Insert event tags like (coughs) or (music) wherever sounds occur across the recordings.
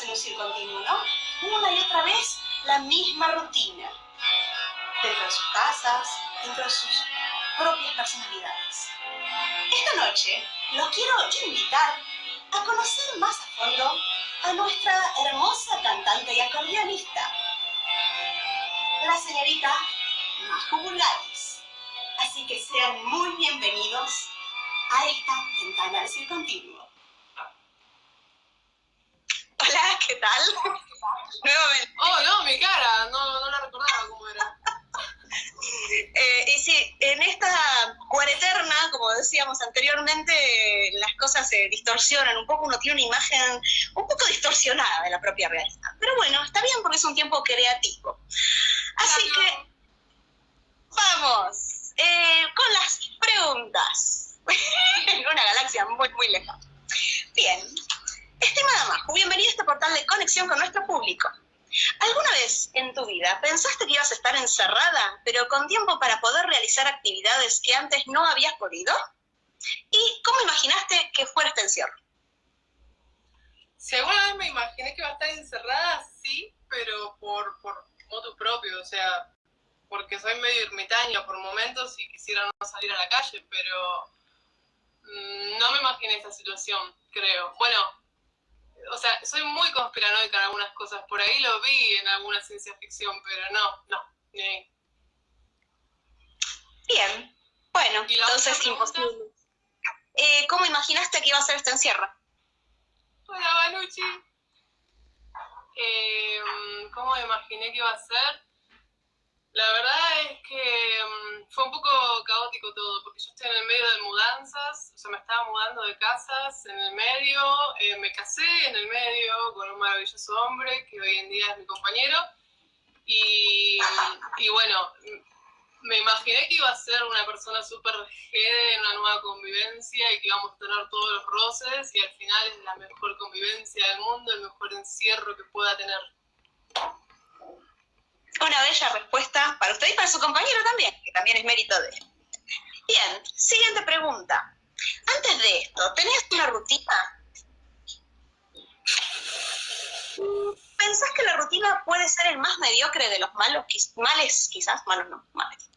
en un circo continuo, ¿no? Una y otra vez la misma rutina. Dentro de sus casas, dentro de sus propias personalidades. Esta noche los quiero invitar a conocer más a fondo a nuestra hermosa cantante y acordeonista, la señorita Majo Bulgaris. Así que sean muy bienvenidos a esta ventana del circo continuo. Hola, ¿qué tal? (laughs) Nuevamente. Oh, no, mi cara, no, no la recordaba cómo era. (laughs) Eh, y sí, en esta cuareterna, como decíamos anteriormente, las cosas se distorsionan un poco, uno tiene una imagen un poco distorsionada de la propia realidad. Pero bueno, está bien porque es un tiempo creativo. Así que, vamos, eh, con las preguntas. (laughs) en una galaxia muy, muy lejana. Bien, estimada Majo, bienvenida a este portal de conexión con nuestro público. ¿Alguna vez en tu vida pensaste que ibas a estar encerrada, pero con tiempo para poder realizar actividades que antes no habías podido? ¿Y cómo imaginaste que fuera este encierro? Si alguna vez me imaginé que iba a estar encerrada, sí, pero por, por modo propio, o sea, porque soy medio ermitaña por momentos y quisiera no salir a la calle, pero mm, no me imaginé esta situación, creo. Bueno, o sea, soy muy conspiranoica en algunas cosas, por ahí lo vi en alguna ciencia ficción, pero no, no, ni Bien, bueno, entonces imposible. Eh, ¿Cómo imaginaste que iba a ser este encierro? Hola, Banucci. Eh, ¿Cómo imaginé que iba a ser? La verdad es que mm, fue un poco caótico todo, porque yo estoy en el medio de mudanzas, o sea, me estaba mudando de casas en el medio, eh, me casé en el medio con un maravilloso hombre que hoy en día es mi compañero, y, y bueno, me imaginé que iba a ser una persona súper en una nueva convivencia y que íbamos a tener todos los roces y al final es la mejor convivencia del mundo, el mejor encierro que pueda tener. Una bella respuesta para usted y para su compañero también, que también es mérito de él. Bien, siguiente pregunta. Antes de esto, ¿tenías una rutina? ¿Pensás que la rutina puede ser el más mediocre de los malos, males quizás? Malos no, males.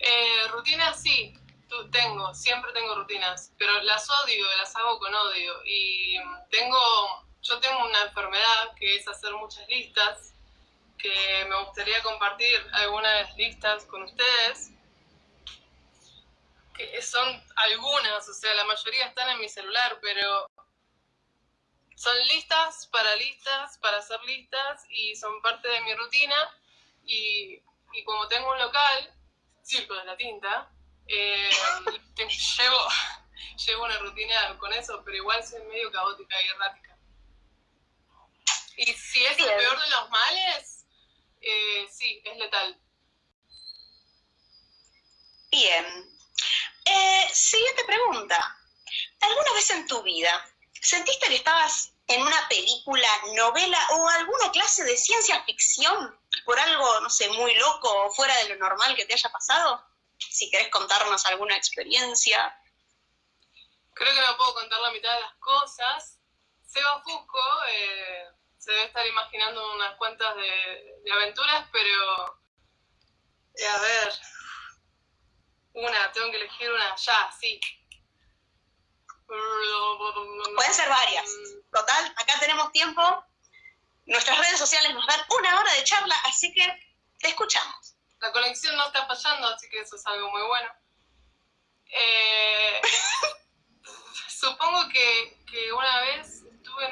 Eh, rutinas sí, tengo, siempre tengo rutinas, pero las odio, las hago con odio. Y tengo yo tengo una enfermedad que es hacer muchas listas, que me gustaría compartir algunas listas con ustedes, que son algunas, o sea, la mayoría están en mi celular, pero son listas para listas, para hacer listas, y son parte de mi rutina, y, como tengo un local, Circo de la Tinta, eh, (laughs) llevo, (laughs) llevo una rutina con eso, pero igual soy medio caótica y errática. Y si es el peor de los males, eh, sí, es letal. Bien. Eh, siguiente pregunta. ¿Alguna vez en tu vida sentiste que estabas en una película, novela o alguna clase de ciencia ficción por algo, no sé, muy loco o fuera de lo normal que te haya pasado? Si querés contarnos alguna experiencia. Creo que no puedo contar la mitad de las cosas. Seba Fusco, eh, se debe estar imaginando unas cuantas de, aventuras, pero eh, a ver, una, tengo que elegir una, ya, sí. Pueden ser varias. Total, acá tenemos tiempo. Nuestras redes sociales nos dan una hora de charla, así que te escuchamos. La conexión no está fallando, así que eso es algo muy bueno. Eh, (laughs) supongo que, que una vez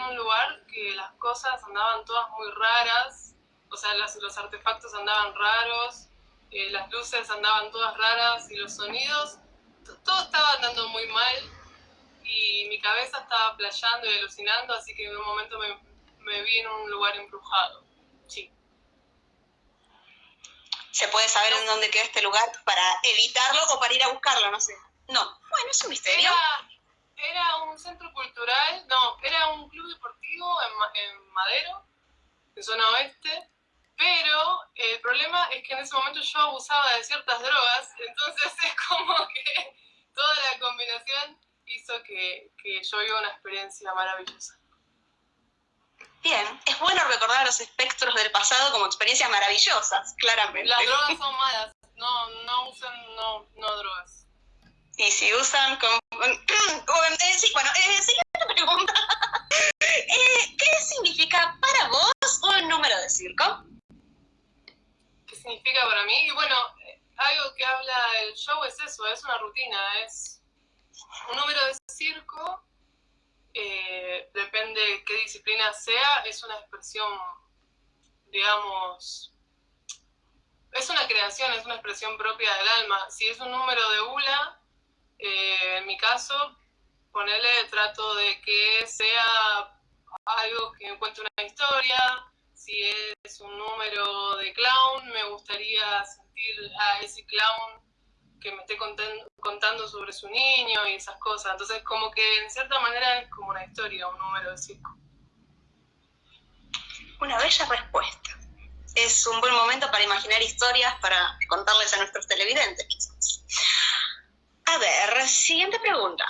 en un lugar que las cosas andaban todas muy raras, o sea, los, artefactos andaban raros, eh, las luces andaban todas raras y los sonidos todo estaba andando muy mal y mi cabeza estaba playando y alucinando, así que en un momento me, me vi en un lugar embrujado. Sí. ¿Se puede saber en dónde queda este lugar para evitarlo o para ir a buscarlo? No sé. No. Bueno, es un misterio. Era, un centro cultural, no, era un club deportivo en, en Madero, en zona oeste, pero el problema es que en ese momento yo abusaba de ciertas drogas, (laughs) entonces es como que toda la combinación hizo que, que yo viva una experiencia maravillosa. Bien, es bueno recordar los espectros del pasado como experiencias maravillosas, claramente. Las drogas (laughs) son malas, no, no usan no, no drogas. Y si usan con... Eh, bueno, eh, siguiente (laughs) pregunta. Eh, ¿Qué significa para vos un número de circo? ¿Qué significa para mí? Y bueno, algo que habla el show es eso, es una rutina, es un número de circo, eh, depende de qué disciplina sea, es una expresión, digamos, es una creación, es una expresión propia del alma. Si es un número de ULA, eh, en mi caso, ponerle trato de que sea algo que encuentre una historia, si es un número de clown, me gustaría sentir a ese clown que me esté contando sobre su niño y esas cosas. Entonces, como que en cierta manera es como una historia, un número de circo. Una bella respuesta. Es un buen momento para imaginar historias para contarles a nuestros televidentes, quizás. A ver, siguiente pregunta.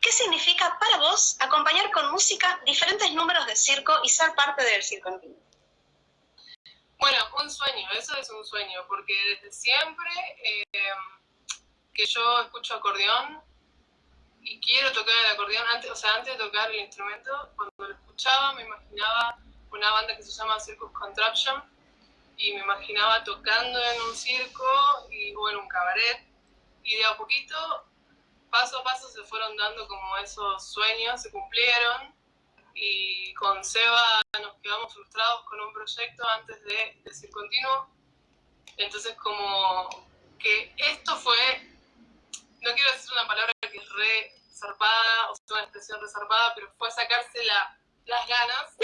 ¿Qué significa para vos acompañar con música diferentes números de circo y ser parte del circo antiguo? Bueno, un sueño, eso es un sueño, porque desde siempre eh, que yo escucho acordeón y quiero tocar el acordeón, antes, o sea, antes de tocar el instrumento, cuando lo escuchaba me imaginaba una banda que se llama Circus Contraption y me imaginaba tocando en un circo y, o en un cabaret y de a poquito, paso a paso se fueron dando como esos sueños, se cumplieron y con Seba nos quedamos frustrados con un proyecto antes de decir continuo. Entonces como que esto fue no quiero decir una palabra que es re o sea, una expresión reservada, pero fue sacarse las ganas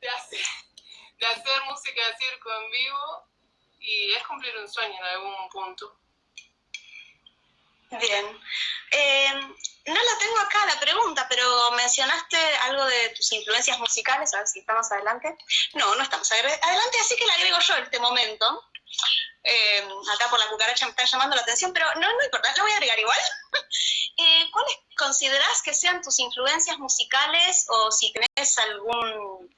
de hacer, de hacer música de circo en vivo y es cumplir un sueño en algún punto. Bien. Eh, no la tengo acá la pregunta, pero mencionaste algo de tus influencias musicales, a ver si estamos adelante. No, no estamos adelante, así que la agrego yo en este momento. Eh, acá por la cucaracha me está llamando la atención, pero no, no importa, lo voy a agregar igual. (laughs) eh, ¿Cuáles considerás que sean tus influencias musicales o si tenés algún,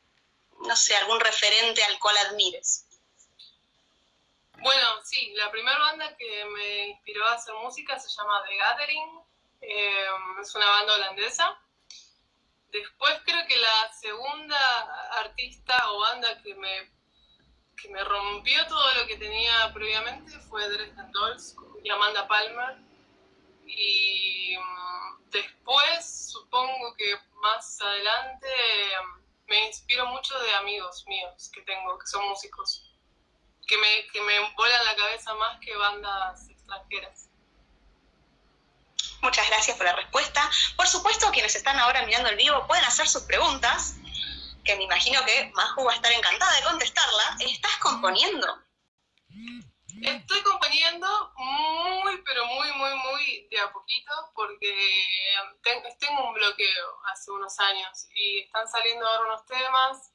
no sé, algún referente al cual admires? Bueno, sí, la primera banda que me inspiró a hacer música se llama The Gathering, eh, es una banda holandesa. Después creo que la segunda artista o banda que me que me rompió todo lo que tenía previamente fue Dresden Dolls y Amanda Palmer. Y mm, después, supongo que más adelante, me inspiro mucho de amigos míos que tengo, que son músicos, que me, que me volan la cabeza más que bandas extranjeras. Muchas gracias por la respuesta. Por supuesto, quienes están ahora mirando el vivo pueden hacer sus preguntas que me imagino que Maju va a estar encantada de contestarla, ¿estás componiendo? Estoy componiendo muy, pero muy, muy, muy de a poquito, porque tengo un bloqueo hace unos años y están saliendo ahora unos temas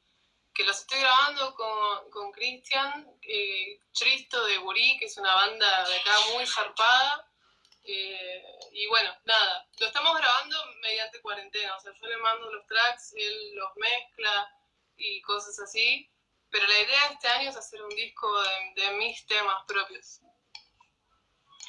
que los estoy grabando con Cristian eh, Tristo de Burí, que es una banda de acá muy zarpada, eh, y bueno, nada, lo estamos grabando mediante cuarentena, o sea, yo le mando los tracks, él los mezcla y cosas así, pero la idea de este año es hacer un disco de, mis temas propios.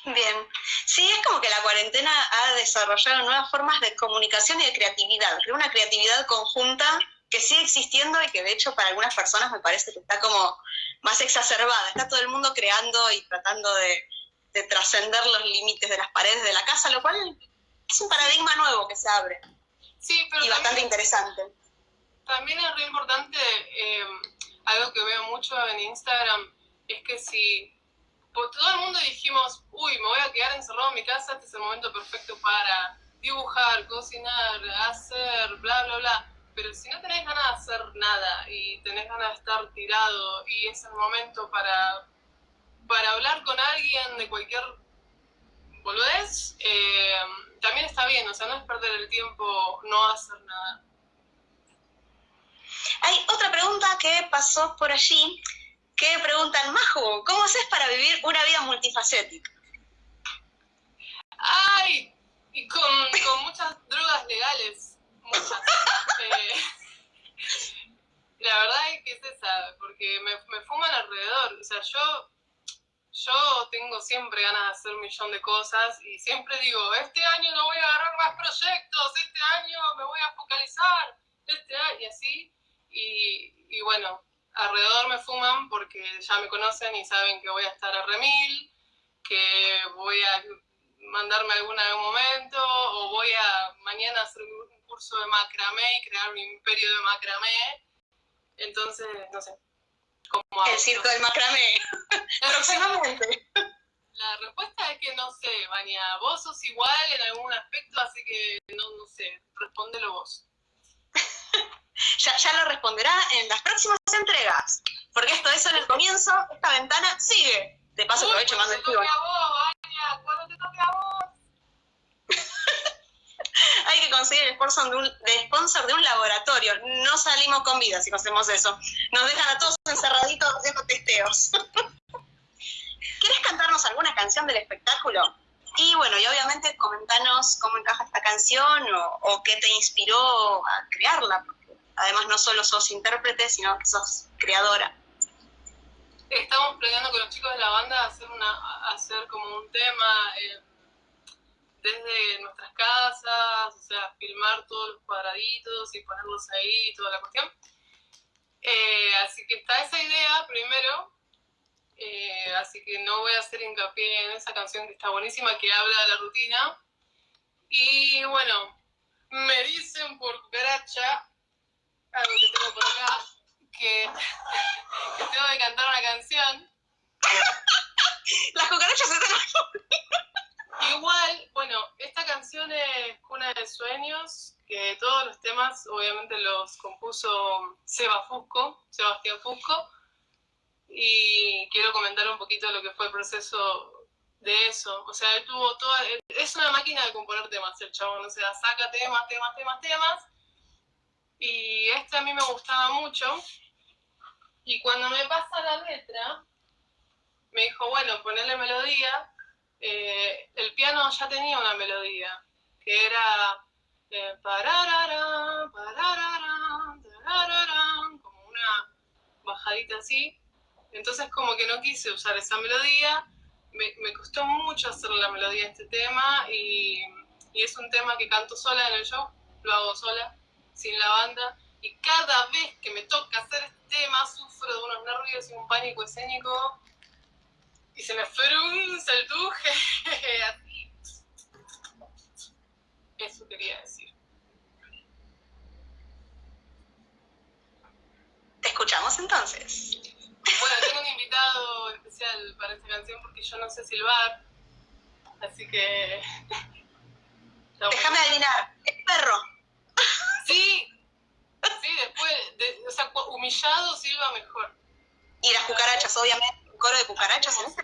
Bien, sí, es como que la cuarentena ha desarrollado nuevas formas de comunicación y de creatividad, una creatividad conjunta que sigue existiendo y que de hecho para algunas personas me parece que está como más exacerbada, está todo el mundo creando y tratando de de trascender los límites de las paredes de la casa, lo cual es un paradigma nuevo que se abre. Sí, pero y bastante interesante. También es re importante, eh, algo que veo mucho en Instagram, es que si todo el mundo dijimos, uy, me voy a quedar encerrado en mi casa, este es el momento perfecto para dibujar, cocinar, hacer, bla, bla, bla. Pero si no tenés ganas de hacer nada y tenés ganas de estar tirado y es el momento para, para hablar con alguien de cualquier boludez, eh, también está bien, o sea, no es perder el tiempo no hacer nada. Hay otra pregunta que pasó por allí, que preguntan, Majo, ¿cómo haces para vivir una vida multifacética? ¡Ay! Y con, con muchas drogas legales, muchas. Eh, la verdad es que es esa, porque me, fuman alrededor. O sea, yo yo tengo siempre ganas de hacer un millón de cosas y siempre digo, este año no voy a agarrar más proyectos, este año me voy a focalizar, este año, y así. Y, bueno, alrededor me fuman porque ya me conocen y saben que voy a estar a remil, que voy a mandarme alguna en algún momento, o voy a mañana hacer un curso de macramé y crear un imperio de macramé. Entonces, no sé, el circo del macramé. (laughs) Próximamente. La respuesta es que no sé, Vania. Vos sos igual en algún aspecto, así que no, no sé. Respóndelo vos. (laughs) ya, ya lo responderá en las próximas entregas. Porque esto es en el comienzo, esta ventana sigue. De paso, aprovecho más del Cuando te toque a vos, Vania, cuando te toque a vos. hay que conseguir el sponsor de, un, sponsor de un laboratorio. No salimos con vida si no hacemos eso. Nos dejan a todos encerraditos haciendo testeos. (laughs) ¿Quieres cantarnos alguna canción del espectáculo? Y bueno, y obviamente comentanos cómo encaja esta canción o, qué te inspiró a crearla, porque además no solo sos intérprete, sino que sos creadora. Estamos planeando con los chicos de la banda hacer, una, hacer como un tema... Eh, desde nuestras casas, o sea, filmar todos los cuadraditos y ponerlos ahí, toda la cuestión. Eh, así que está esa idea primero, eh, así que no voy a hacer hincapié en esa canción que está buenísima, que habla de la rutina. Y bueno, me dicen por cucaracha, algo que tengo por acá, que, (laughs) que tengo que cantar una canción. (laughs) Las cucarachas se están Igual, bueno, esta canción es Cuna de Sueños, que todos los temas obviamente los compuso Seba Fusco, Sebastián Fusco, y quiero comentar un poquito lo que fue el proceso de eso. O sea, él tuvo toda, es una máquina de componer temas el chabón, o sea, saca temas, temas, temas, temas, y este a mí me gustaba mucho, y cuando me pasa la letra, me dijo, bueno, ponerle melodía, eh, el piano ya tenía una melodía, que era eh, como una bajadita así. Entonces como que no quise usar esa melodía, me, costó mucho hacer la melodía de este tema y, y, es un tema que canto sola en el show, lo hago sola, sin la banda. Y cada vez que me toca hacer este tema sufro de unos nervios y un pánico escénico y se me fue un saltuje (laughs) así. Eso quería decir. Te escuchamos entonces. Bueno, tengo un invitado especial para esta canción porque yo no sé silbar, así que... (laughs) Déjame adivinar, es perro. (laughs) Sí, sí, después, o sea, humillado silba mejor. Y las cucarachas, obviamente coro de cucarachas en este.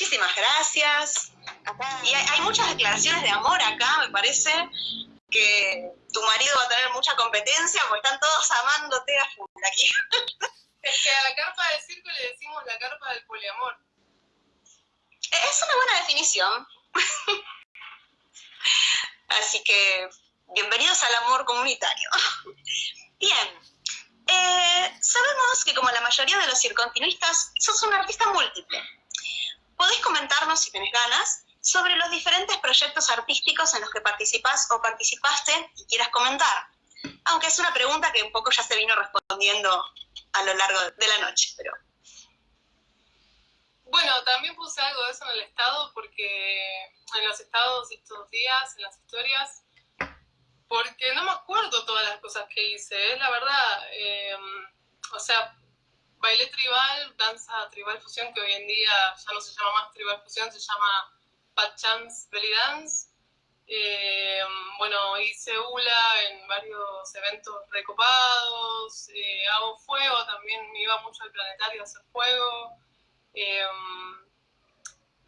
Muchísimas gracias. Y hay, hay muchas declaraciones de amor acá, me parece que tu marido va a tener mucha competencia porque están todos amándote a full aquí. (laughs) Es que a la carpa del circo le decimos la carpa del poliamor. Es una buena definición. (laughs) Así que, bienvenidos al amor comunitario. (laughs) Bien, eh, sabemos que como la mayoría de los circontinuistas, sos un artista múltiple. ¿Podés comentarnos, si tenés ganas, sobre los diferentes proyectos artísticos en los que participás o participaste y quieras comentar? Aunque es una pregunta que un poco ya se vino respondiendo a lo largo de la noche, pero... Bueno, también puse algo de eso en el estado porque en los estados estos días, en las historias, porque no me acuerdo todas las cosas que hice, es la verdad. eh, o sea, bailé tribal, danza tribal fusión, que hoy en día ya no se llama más tribal fusión, se llama Pat Chance Belly Dance. Eh, bueno, hice hula en varios eventos recopados, eh, hago fuego, también me iba mucho al planetario a hacer fuego. Eh,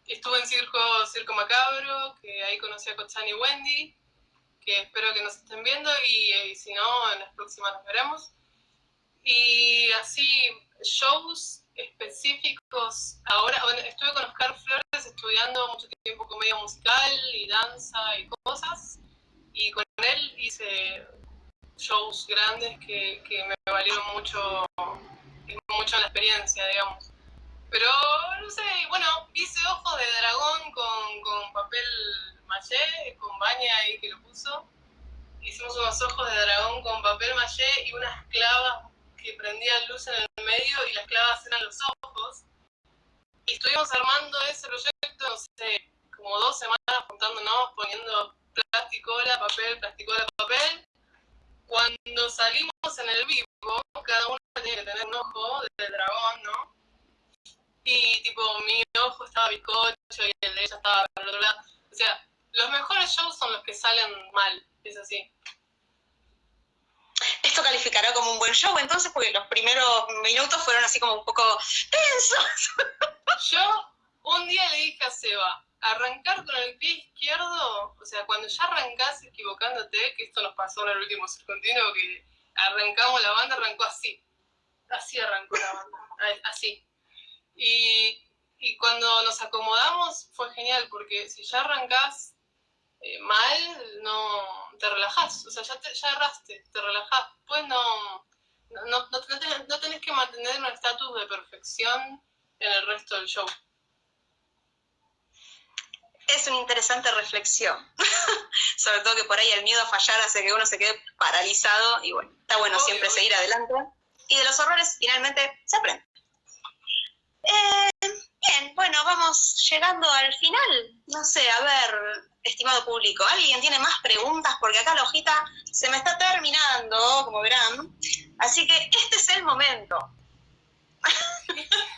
estuve en Circo, Circo Macabro, que ahí conocí a Cochani y Wendy, que espero que nos estén viendo y, eh, si no, en las próximas nos veremos. Y así, shows específicos. Ahora, bueno, estuve con Oscar Flores estudiando mucho tiempo comedia musical y danza y cosas. Y con él hice shows grandes que, que me valieron mucho, mucho la experiencia, digamos. Pero, no sé, bueno, hice ojos de dragón con, con papel maché, con baña ahí que lo puso. Hicimos unos ojos de dragón con papel maché y unas clavas que prendían luz en el medio y las clavas eran los ojos. Y estuvimos armando ese proyecto, no sé, como dos semanas juntándonos, poniendo plasticola, papel, plasticola, papel. Cuando salimos en el vivo, cada uno tiene que tener un ojo del dragón, ¿no? Y tipo, mi ojo estaba bizcocho y el de ella estaba el otro lado. O sea, los mejores shows son los que salen mal, es así. Esto calificará como un buen show, entonces, porque los primeros minutos fueron así como un poco tensos. (laughs) Yo un día le dije a Seba, arrancar con el pie izquierdo, o sea, cuando ya arrancás equivocándote, que esto nos pasó en el último continuo, que arrancamos la banda, arrancó así. Así arrancó la banda, así. Y, y cuando nos acomodamos fue genial, porque si ya arrancás eh, mal, no te relajás, o sea, ya, te, ya erraste, te relajás. Pues no, no, no, no tenés, no tenés que mantener un estatus de perfección en el resto del show. Es una interesante reflexión. (laughs) Sobre todo que por ahí el miedo a fallar hace que uno se quede paralizado y bueno, está bueno Obvio, siempre obvio. seguir adelante. Y de los errores finalmente se aprende. Eh, bien, bueno, vamos llegando al final. No sé, a ver, estimado público, ¿alguien tiene más preguntas? Porque acá la hojita se me está terminando, como verán. Así que este es el momento. (laughs)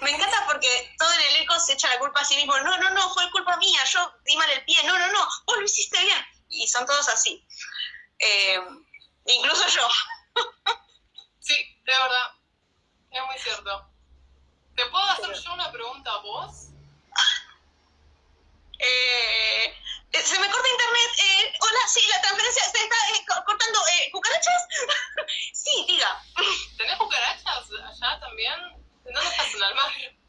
Me encanta porque todo el elenco se echa la culpa a sí mismo. No, no, no, fue culpa mía, yo di mal el pie. No, no, no, vos lo hiciste bien. Y son todos así. Eh, incluso yo. (laughs) Sí, de verdad. Es muy cierto. ¿Te puedo hacer yo una pregunta a vos? (laughs) Eh, eh, se me corta internet. Eh, hola, sí, la transferencia se está eh, co- cortando. Eh, ¿Cucarachas? (laughs) sí, diga. ¿Tenés cucarachas allá también? ¿Dónde estás en Almagro?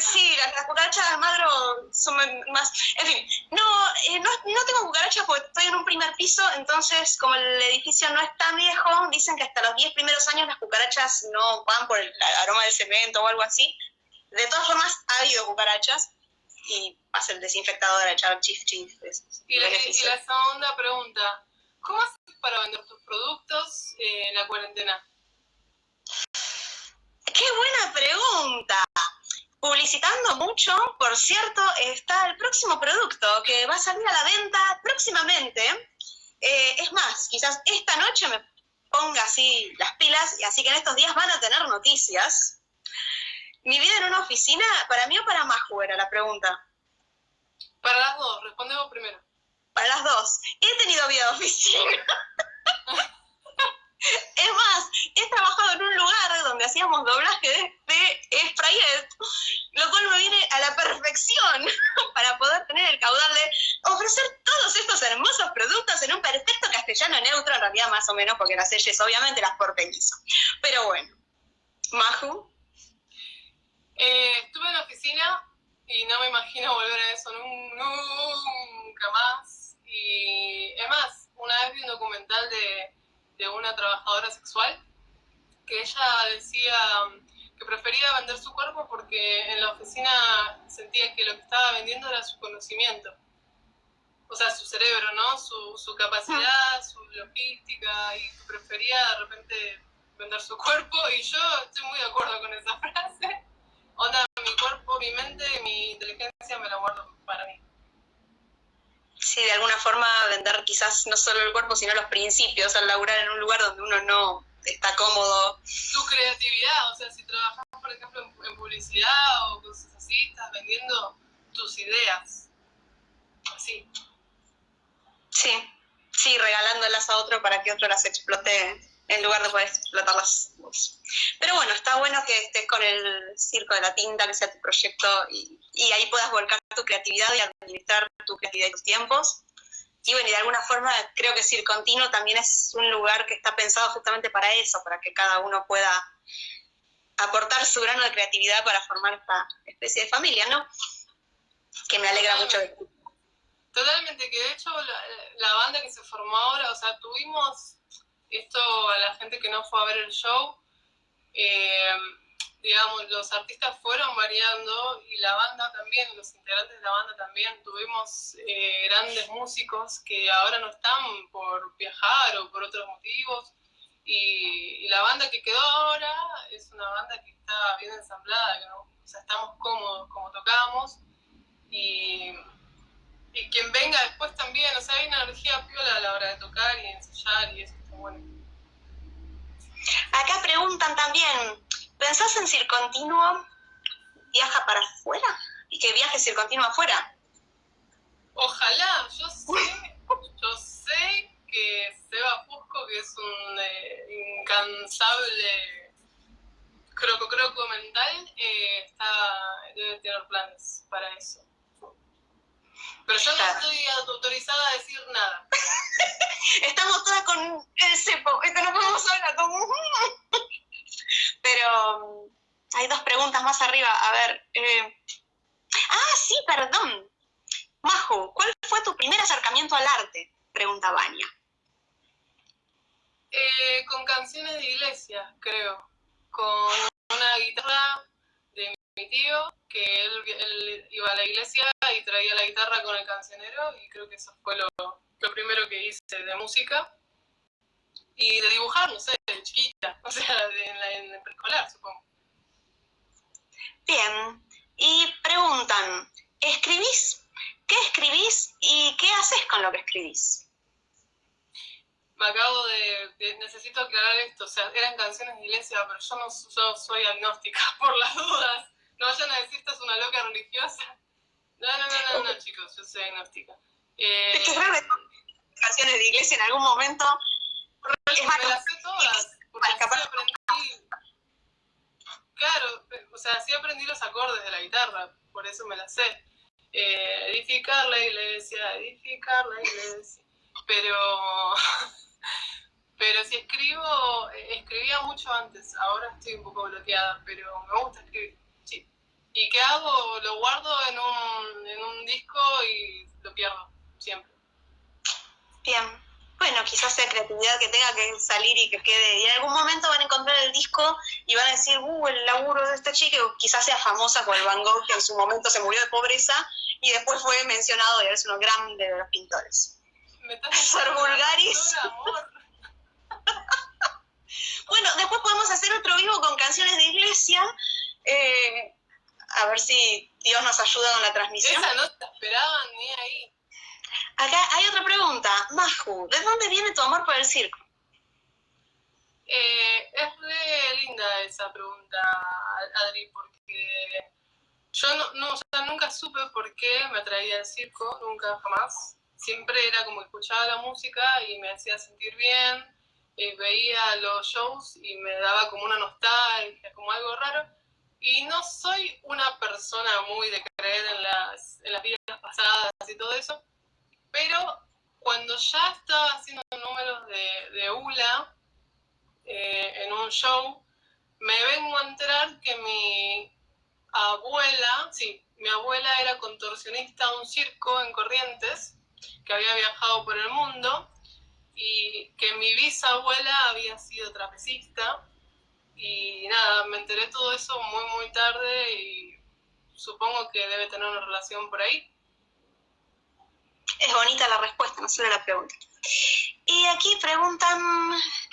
Sí, las, las cucarachas de Almagro son más... En fin, no, eh, no, no tengo cucarachas porque estoy en un primer piso, entonces como el edificio no es tan viejo, dicen que hasta los 10 primeros años las cucarachas no van por el aroma del cemento o algo así. De todas formas, ha habido cucarachas y pasa el desinfectador a echar chif chif. Y la, y la segunda pregunta, ¿cómo haces para vender tus productos eh, en la cuarentena? ¡Qué buena pregunta! Publicitando mucho, por cierto, está el próximo producto que va a salir a la venta próximamente. Eh, es más, quizás esta noche me ponga así las pilas y así que en estos días van a tener noticias. Mi vida en una oficina, ¿para mí o para Maju era la pregunta? Para las dos, respondemos primero. Para las dos. He tenido vida de oficina. (laughs) Es más, he trabajado en un lugar donde hacíamos doblaje de, de Sprayet, lo cual me viene a la perfección (laughs) para poder tener el caudal de ofrecer todos estos hermosos productos en un perfecto castellano neutro, en realidad más o menos, porque las leyes obviamente las porteñizo. Pero bueno, Maju. Eh, estuve en la oficina y no me imagino volver a eso nunca más. Y es más, una vez vi un documental de de una trabajadora sexual, que ella decía que prefería vender su cuerpo porque en la oficina sentía que lo que estaba vendiendo era su conocimiento. O sea, su cerebro, ¿no? Su, su capacidad, su logística, y prefería de repente vender su cuerpo, y yo estoy muy de acuerdo con esa (laughs) frase. Onda, mi cuerpo, mi mente, mi inteligencia me la guardo para mí sí, de alguna forma vender quizás no solo el cuerpo, sino los principios, al laburar en un lugar donde uno no está cómodo. Tu creatividad, o sea, si trabajas, por ejemplo, en, publicidad o cosas así, estás vendiendo tus ideas. Así. Sí, sí, regalándolas a otro para que otro las explote en lugar de poder explotarlas vos. Pero bueno, está bueno que estés con el circo de la tinta, que sea tu proyecto y, y ahí puedas volcar tu creatividad y administrar tu creatividad y tus tiempos. Y bueno, y de alguna forma creo que Circo Continuo también es un lugar que está pensado justamente para eso, para que cada uno pueda aportar su grano de creatividad para formar esta especie de familia, ¿no? Que me alegra mucho. Totalmente, que de hecho la, la, banda que se formó ahora, o sea, tuvimos esto a la gente que no fue a ver el show, eh, digamos, los artistas fueron variando y la banda también, los integrantes de la banda también, tuvimos eh, grandes músicos que ahora no están por viajar o por otros motivos. Y, la banda que quedó ahora es una banda que está bien ensamblada, que o sea, estamos cómodos como tocamos. Y, y quien venga después también, o sea, hay una energía piola a la hora de tocar y ensayar y eso. Acá preguntan también, ¿Pensás en Circontinuo? ¿Viaja para afuera? ¿Y que viaje Circontinuo afuera? Ojalá, yo sé, yo sé que Seba Fusco, que es un eh, incansable croco croco mental, eh, está, debe tener planes para eso. Pero yo no estoy autorizada a decir nada. (laughs) Estamos todas con el cepo, esto no podemos hablar como... (laughs) Pero mm, hay dos preguntas más arriba. A ver. Eh... Ah, sí, perdón. Majo, ¿cuál fue tu primer acercamiento al arte? Pregunta Baña. Eh, con canciones de iglesia, creo. Con una guitarra mi tío, que él, iba a la iglesia y traía la guitarra con el cancionero, y creo que eso fue lo, lo primero que hice de música y de dibujar, no sé, de chiquita, (laughs) o sea, en, el preescolar, supongo. Bien, y preguntan, ¿escribís? ¿Qué escribís y qué haces con lo que escribís? Me acabo de, necesito aclarar esto, o sea, eran canciones de iglesia, pero yo no yo soy agnóstica, (laughs) por las dudas. No vayan a decir, esta es una loca religiosa. No, no, no, no, no, chicos, yo soy agnóstica. Eh, es que canciones de iglesia en algún momento me las sé todas, porque así aprendí, claro, o sea, así aprendí los acordes de la guitarra, por eso me las sé. Eh, edificar la iglesia, edificar la iglesia, pero, (laughs) pero si escribo, eh, escribía mucho antes, ahora estoy un poco bloqueada, pero me gusta escribir. ¿Y qué hago? Lo guardo en un, en un disco y lo pierdo, siempre. Bien. bueno, quizás sea creatividad que tenga que salir y que quede. Y en algún momento van a encontrar el disco y van a decir, uh, el laburo de esta chica, quizás sea famosa con el Van Gogh, que en su momento se murió de pobreza y después fue mencionado y es uno grande de los pintores. Sor Vulgaris. (laughs) bueno, después podemos hacer otro vivo con canciones de iglesia. Eh, a ver si Dios nos ayuda con la transmisión. Esa no te esperaban ni ahí. Acá hay otra pregunta. Maju, ¿de dónde viene tu amor por el circo? Eh, es re linda esa pregunta, Adri, porque yo no, no, nunca supe por qué me atraía el circo, nunca, jamás. Siempre era como escuchaba la música y me hacía sentir bien, eh, veía los shows y me daba como una nostalgia, como algo raro. Y no soy una persona muy de creer en las, en las vidas pasadas y todo eso, pero cuando ya estaba haciendo números de, de ULA eh, en un show, me vengo a enterar que mi abuela, sí, mi abuela era contorsionista de un circo en Corrientes, que había viajado por el mundo, y que mi bisabuela había sido trapecista, y nada, me enteré todo eso muy, muy tarde y supongo que debe tener una relación por ahí. Es bonita la respuesta, no solo la pregunta. Y aquí preguntan,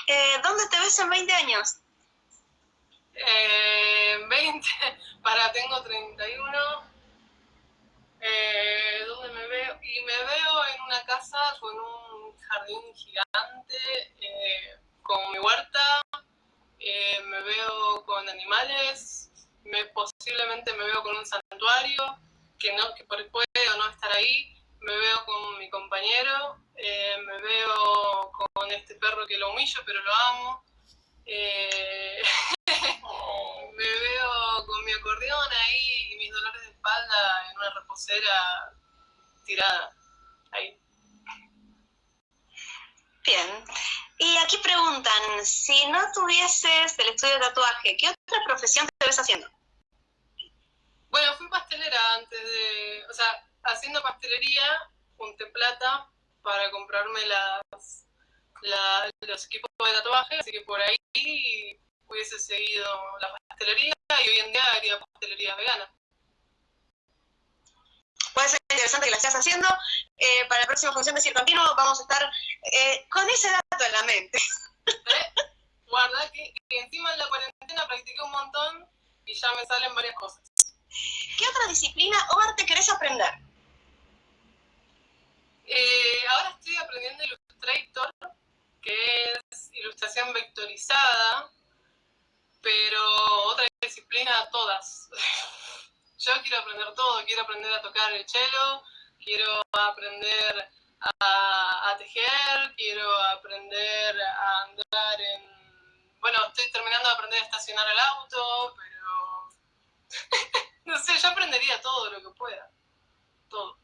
eh, ¿dónde te ves en 20 años? Eh, (laughs) 20, para, tengo 31. Eh, ¿Dónde me veo? Y me veo en una casa con un jardín gigante, eh, con mi huerta, me veo con animales, me, posiblemente me veo con un santuario, que, no, que puede o no estar ahí, me veo con mi compañero, eh, me veo con este perro que lo humillo pero lo amo, eh, (laughs) me veo con mi acordeón ahí y mis dolores de espalda en una reposera tirada ahí. Bien. Y aquí preguntan, si no tuvieses el estudio de tatuaje, ¿qué otra profesión te ves haciendo? Bueno, fui pastelera antes de, o sea, haciendo pastelería, junté plata para comprarme las, los equipos de tatuaje, así que por ahí hubiese seguido la pastelería y hoy en día haría pastelería vegana. Puede ser interesante que la estés haciendo. Eh, para la próxima función de Circo Continuo vamos a estar eh, con ese dato en la mente. (laughs) Guarda que, que encima en la cuarentena practiqué un montón y ya me salen varias cosas. ¿Qué otra disciplina o arte querés aprender? Eh, ahora estoy aprendiendo Illustrator, que es ilustración vectorizada, pero otra disciplina todas. (laughs) Yo quiero aprender todo, quiero aprender a tocar el cello, quiero aprender a, a tejer, quiero aprender a andar en... Bueno, estoy terminando de aprender a estacionar el auto, pero... (laughs) no sé, yo aprendería todo lo que pueda. Todo.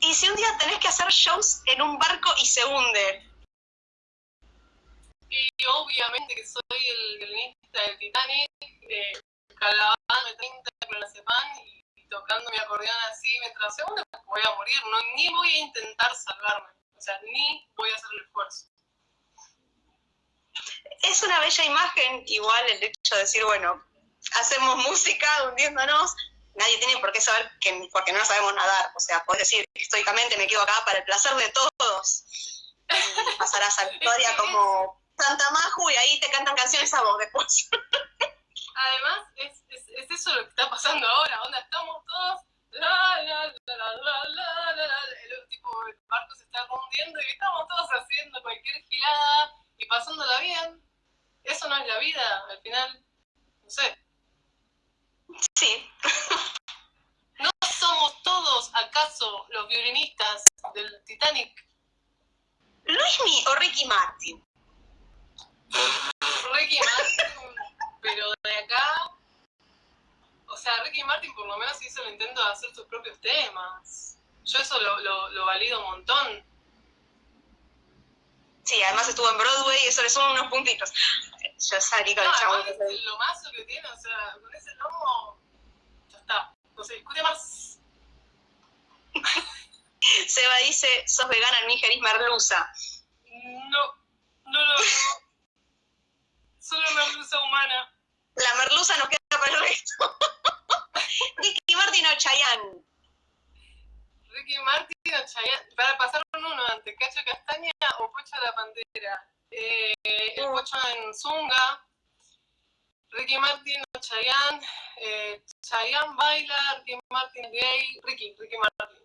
¿Y si un día tenés que hacer shows en un barco y se hunde? Y obviamente que soy el violinista del Titanic, eh, calabando 30 clonazepam y, tocando mi acordeón así mientras se hunde, voy a morir, no, ni voy a intentar salvarme, o sea, ni voy a hacer el esfuerzo. Es una bella imagen, igual el hecho de decir, bueno, hacemos música hundiéndonos, nadie tiene por qué saber que, porque no sabemos nadar. O sea, puedes decir históricamente me quedo acá para el placer de todos. Y pasarás a la (laughs) historia como Santa Maju y ahí te cantan canciones a vos después. (laughs) Además, es, eso lo que está pasando ahora, onda, estamos todos, la, la, la, la, la, la, la, el, tipo, el barco se está hundiendo y estamos todos haciendo cualquier gilada y pasándola bien. Eso no es la vida, al final, no sé. Sí. (laughs) ¿No somos todos, acaso, los violinistas del Titanic? Luis Mi o Ricky Martin. Ricky Martin, pero de acá... O sea, Ricky Martin por lo menos hizo el intento de hacer sus propios temas. Yo eso lo, lo, lo valido un montón. Sí, además estuvo en Broadway y eso le son unos puntitos. Yo salí con no, el chavo. Es lo mazo que tiene, o sea, con ese lomo ya está, no se discute más. (laughs) Seba dice, sos vegana, en mi ingerís merluza. No, no, no, no. Solo merluza humana. La merluza nos queda para el resto. (laughs) Ricky Martin o Chayanne. Ricky Martin o Chayanne. Para pasar uno antes, Cacho Castaña o Pocho la Pantera. Eh, el Pocho en Zunga. Ricky Martin o Chayanne. Eh, Chayanne baila, Ricky Martin gay. Ricky, Ricky Martin.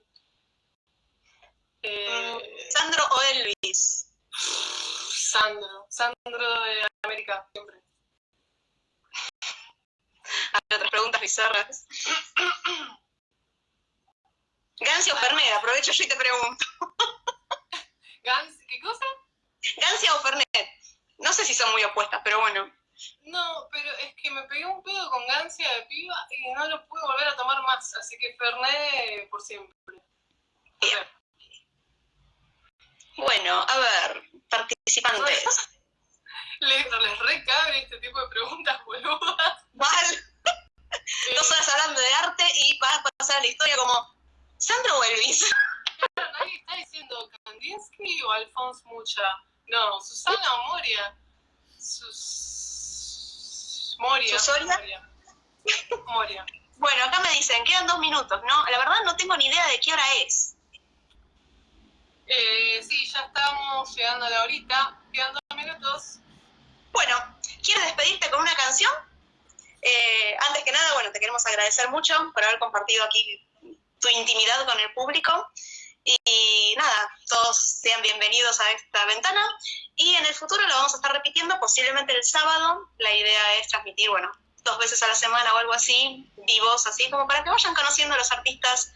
Eh, Sandro o Elvis. Sandro, Sandro de América, siempre. Hay otras preguntas bizarras. (coughs) Gancia o Fernet, aprovecho yo y te pregunto. (laughs) ¿Qué cosa? Gancia o Fernet. No sé si son muy opuestas, pero bueno. No, pero es que me pegué un pedo con Gancia de piba y no lo pude volver a tomar más, así que Fernet por siempre. Bien. Bueno, a ver, participantes. Les, les recabe este tipo de preguntas (laughs) boludas. Mal. Dos horas hablando de arte y vas a pasar a la historia como Sandro (laughs) o Elvis. Nadie está diciendo Kandinsky o Alphonse Mucha. No, Susana o Moria. Sus... Moria. ¿Susoria? Moria. Bueno, acá me dicen, quedan dos minutos, ¿no? La verdad no tengo ni idea de qué hora es. Eh, sí, ya estamos llegando a la horita, quedan dos minutos. Bueno, ¿quieres despedirte con una canción? Eh, antes que nada, bueno, te queremos agradecer mucho por haber compartido aquí tu intimidad con el público. Y nada, todos sean bienvenidos a esta ventana. Y en el futuro lo vamos a estar repitiendo, posiblemente el sábado. La idea es transmitir, bueno, dos veces a la semana o algo así, vivos, así como para que vayan conociendo a los artistas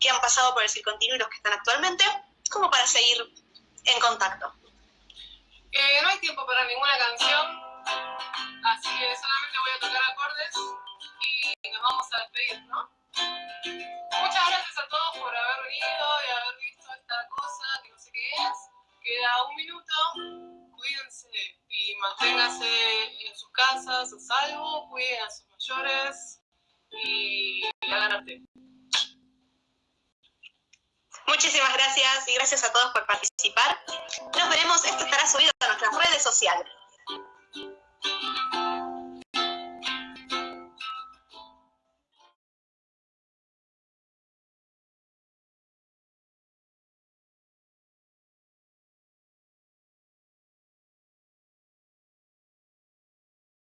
que han pasado por el circontinuo y los que están actualmente como para seguir en contacto. Eh, no hay tiempo para ninguna canción, así que solamente voy a tocar acordes y nos vamos a despedir, ¿no? Muchas gracias a todos por haber venido y haber visto esta cosa que no sé qué es. Queda un minuto, cuídense y manténganse en sus casas a salvo, cuiden a sus mayores y hagan arte. Muchísimas gracias y gracias a todos por participar. Nos veremos, esto estará subido a nuestras redes sociales.